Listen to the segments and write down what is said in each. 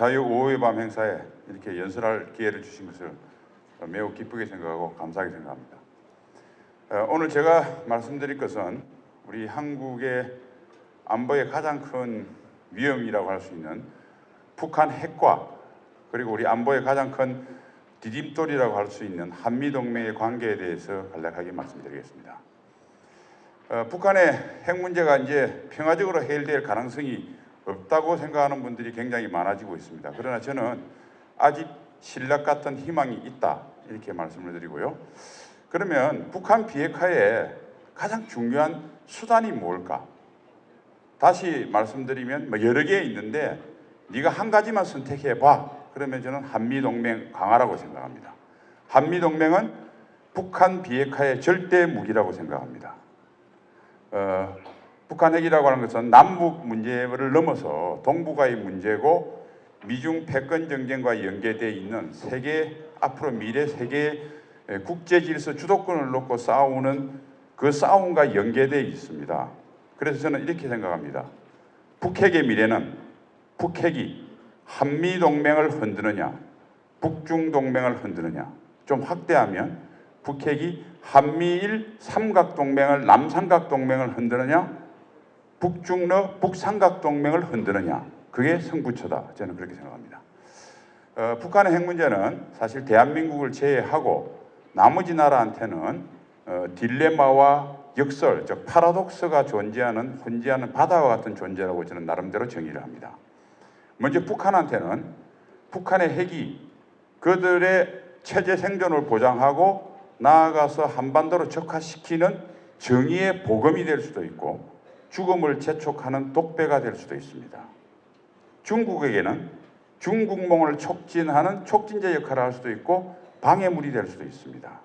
자유 5회 밤 행사에 이렇게 연설할 기회를 주신 것을 매우 기쁘게 생각하고 감사하게 생각합니다. 어, 오늘 제가 말씀드릴 것은 우리 한국의 안보의 가장 큰 위험이라고 할 수 있는 북한 핵과 그리고 우리 안보의 가장 큰 디딤돌이라고 할 수 있는 한미 동맹의 관계에 대해서 간략하게 말씀드리겠습니다. 어, 북한의 핵 문제가 이제 평화적으로 해결될 가능성이 없다고 생각하는 분들이 굉장히 많아지고 있습니다. 그러나 저는 아직 신락 같은 희망이 있다 이렇게 말씀을 드리고요. 그러면 북한 비핵화의 가장 중요한 수단이 뭘까? 다시 말씀드리면 뭐 여러 개 있는데 네가 한 가지만 선택해 봐. 그러면 저는 한미 동맹 강화라고 생각합니다. 한미 동맹은 북한 비핵화의 절대 무기라고 생각합니다. 어, 북한 핵이라고 하는 것은 남북 문제를 넘어서 동북아의 문제고 미중 패권 정쟁과 연계되어 있는 세계 앞으로 미래 세계 국제 질서 주도권을 놓고 싸우는 그 싸움과 연계되어 있습니다. 그래서 저는 이렇게 생각합니다. 북핵의 미래는 북핵이 한미 동맹을 흔드느냐, 북중 동맹을 흔드느냐. 좀 확대하면 북핵이 한미일 삼각 동맹을 남삼각 동맹을 흔드느냐, 북중러 북삼각 동맹을 흔드느냐. 그게 승부처다. 저는 그렇게 생각합니다. 어, 북한의 핵 문제는 사실 대한민국을 제외하고 나머지 나라한테는 어, 딜레마와 역설, 즉 파라독스가 존재하는 혼재하는 바다와 같은 존재라고 저는 나름대로 정의를 합니다. 먼저 북한한테는 북한의 핵이 그들의 체제 생존을 보장하고 나아가서 한반도로 적화시키는 정의의 보검이 될 수도 있고 죽음을 재촉하는 독배가 될 수도 있습니다. 중국에게는 중국몽을 촉진하는 촉진제 역할을 할 수도 있고 방해물이 될 수도 있습니다.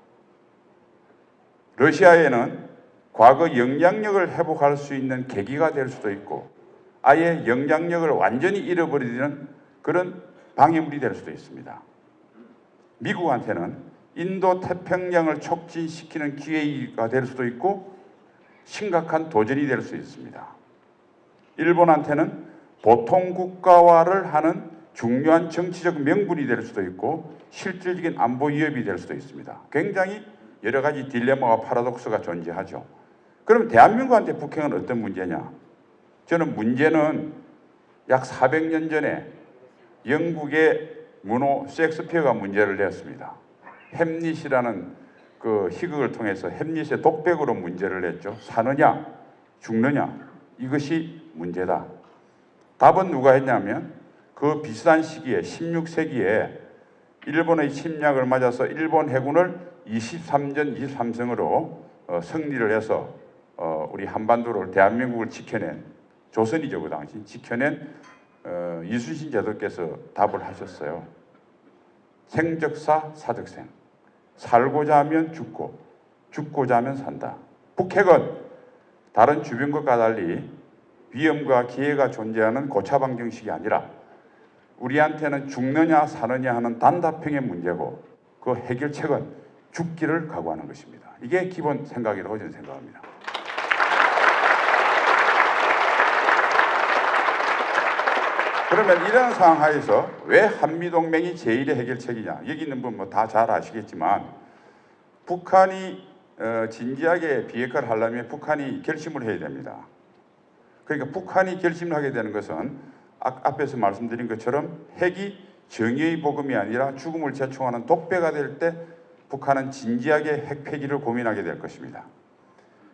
러시아에는 과거 영향력을 회복할 수 있는 계기가 될 수도 있고 아예 영향력을 완전히 잃어버리는 그런 방해물이 될 수도 있습니다. 미국한테는 인도 태평양을 촉진시키는 기회가 될 수도 있고 심각한 도전이 될 수 있습니다. 일본한테는 보통 국가화를 하는 중요한 정치적 명분이 될 수도 있고 실질적인 안보 위협이 될 수도 있습니다. 굉장히 여러 가지 딜레마와 파라독스가 존재하죠. 그럼 대한민국한테 북핵은 어떤 문제냐? 저는 문제는 약 400년 전에 영국의 문호 셰익스피어가 문제를 냈습니다. 햄릿이라는 그 희극을 통해서 햄릿의 독백으로 문제를 냈죠. 사느냐, 죽느냐 이것이 문제다. 답은 누가 했냐면 그 비슷한 시기에 16세기에 일본의 침략을 맞아서 일본 해군을 23전 23승으로 어, 승리를 해서 어, 우리 한반도를 대한민국을 지켜낸 조선이죠 그 당시 지켜낸 어, 이순신 제도께서 답을 하셨어요. 생적사 사적생 살고자 하면 죽고 죽고자 하면 산다. 북핵은 다른 주변국과 달리 위험과 기회가 존재하는 고차방 정식이 아니라 우리한테는 죽느냐 사느냐 하는 단답형의 문제고 그 해결책은 죽기를 각오하는 것입니다. 이게 기본 생각이라고 저는 생각합니다. 그러면 이런 상황 하에서 왜 한미동맹이 제1의 해결책이냐 여기 있는 분 뭐 다 잘 아시겠지만 북한이 어, 진지하게 비핵화를 하려면 북한이 결심을 해야 됩니다. 그러니까 북한이 결심을 하게 되는 것은 앞에서 말씀드린 것처럼 핵이 정의의 복음이 아니라 죽음을 제총하는 독배가 될 때 북한은 진지하게 핵 폐기를 고민하게 될 것입니다.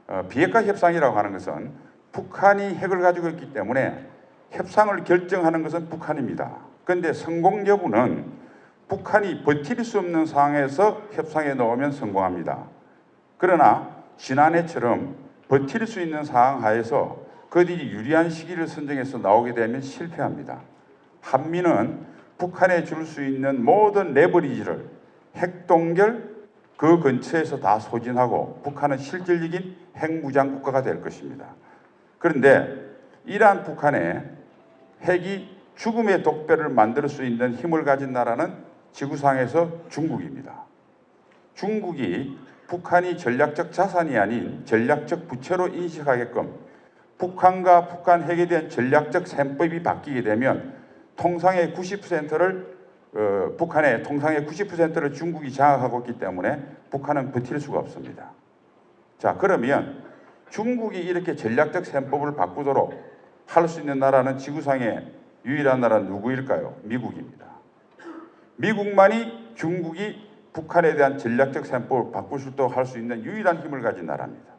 어, 비핵화 협상이라고 하는 것은 북한이 핵을 가지고 있기 때문에 협상을 결정하는 것은 북한입니다. 그런데 성공 여부는 북한이 버틸 수 없는 상황에서 협상에 넣으면 성공합니다. 그러나 지난해처럼 버틸 수 있는 상황 하에서 그들이 유리한 시기를 선정해서 나오게 되면 실패합니다. 한미는 북한에 줄 수 있는 모든 레버리지를 핵동결 그 근처에서 다 소진하고 북한은 실질적인 핵무장 국가가 될 것입니다. 그런데 이러한 북한의 핵이 죽음의 독배를 만들 수 있는 힘을 가진 나라는 지구상에서 중국입니다. 중국이 북한이 전략적 자산이 아닌 전략적 부채로 인식하게끔 북한과 북한 핵에 대한 전략적 셈법이 바뀌게 되면 통상의 90%를 어, 북한의 통상의 90%를 중국이 장악하고 있기 때문에 북한은 버틸 수가 없습니다. 자 그러면 중국이 이렇게 전략적 셈법을 바꾸도록 할수 있는 나라는 지구상의 유일한 나라는 누구일까요? 미국입니다. 미국만이 중국이 북한에 대한 전략적 셈법을 바꿀 수 있도록 할 수 있는 유일한 힘을 가진 나라입니다.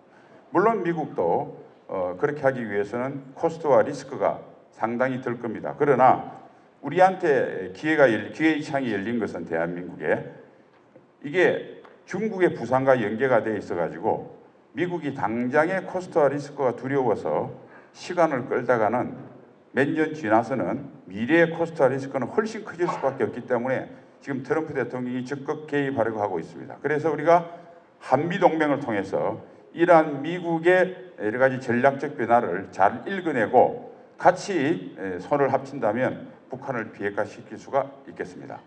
물론 미국도 어, 그렇게 하기 위해서는 코스트와 리스크가 상당히 들 겁니다. 그러나 우리한테 기회가 열, 기회의 창이 열린 것은 대한민국에 이게 중국의 부상과 연계가 돼 있어 가지고 미국이 당장의 코스트와 리스크가 두려워서 시간을 끌다가는 몇 년 지나서는 미래의 코스트와 리스크는 훨씬 커질 수밖에 없기 때문에 지금 트럼프 대통령이 적극 개입하려고 하고 있습니다. 그래서 우리가 한미 동맹을 통해서 이러한 미국의 여러 가지 전략적 변화를 잘 읽어내고 같이 에, 손을 합친다면 북한을 비핵화시킬 수가 있겠습니다.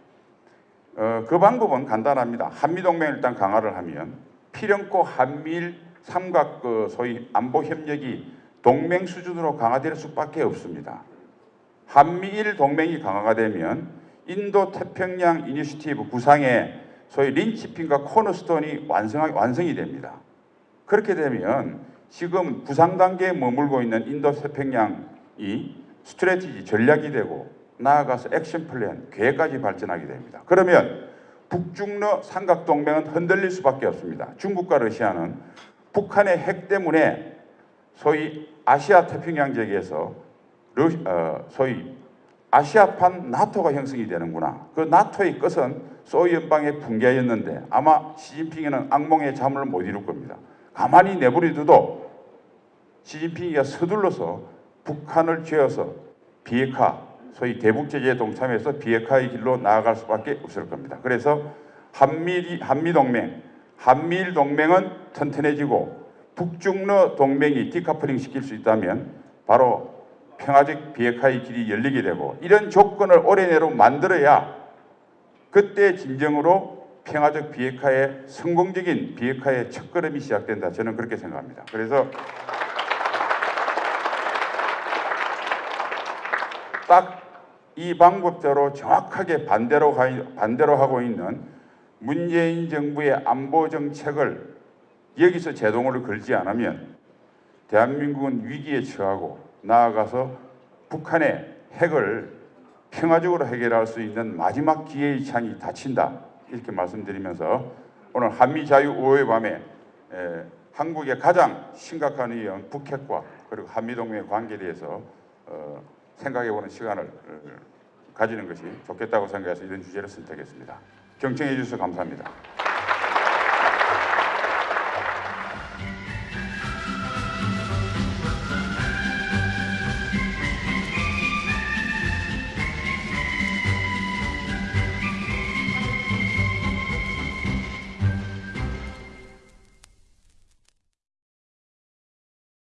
어, 그 방법은 간단합니다. 한미 동맹을 일단 강화를 하면 필연코 한미일 삼각 그 소위 안보 협력이 동맹 수준으로 강화될 수밖에 없습니다. 한미일 동맹이 강화가 되면 인도 태평양 initiative 구상의 소위 linchpin과 cornerstone이 완성, 완성이 됩니다. 그렇게 되면 지금 구상 단계에 머물고 있는 인도 태평양이 strategy 전략이 되고 나아가서 action plan 계획까지 발전하게 됩니다. 그러면 북중러 삼각 동맹은 흔들릴 수밖에 없습니다. 중국과 러시아는 북한의 핵 때문에 소위 아시아 태평양 지역에서 러, 어, 소위 아시아판 나토가 형성이 되는구나. 그 나토의 끝은 소위 연방의 붕괴였는데 아마 시진핑이는 악몽의 잠을 못 이룰 겁니다. 가만히 내버려둬도 시진핑이가 서둘러서 북한을 쥐어서 비핵화, 소위 대북 제재에 동참해서 비핵화의 길로 나아갈 수밖에 없을 겁니다. 그래서 한미 한미 한미일 동맹은 튼튼해지고 북중러 동맹이 디카플링 시킬 수 있다면 바로 평화적 비핵화의 길이 열리게 되고 이런 조건을 올해 내로 만들어야 그때 진정으로 평화적 비핵화의 성공적인 비핵화의 첫걸음이 시작된다. 저는 그렇게 생각합니다. 그래서 딱 이 방법대로 정확하게 반대로 가, 반대로 하고 있는 문재인 정부의 안보 정책을 여기서 제동을 걸지 않으면 대한민국은 위기에 처하고 나아가서 북한의 핵을 평화적으로 해결할 수 있는 마지막 기회의 창이 닫힌다 이렇게 말씀드리면서 오늘 한미 자유 5회 밤에 에, 한국의 가장 심각한 위험 북핵과 그리고 한미 동맹의 관계에 대해서 어, 생각해보는 시간을 어, 가지는 것이 좋겠다고 생각해서 이런 주제를 선택했습니다. 경청해 주셔서 감사합니다.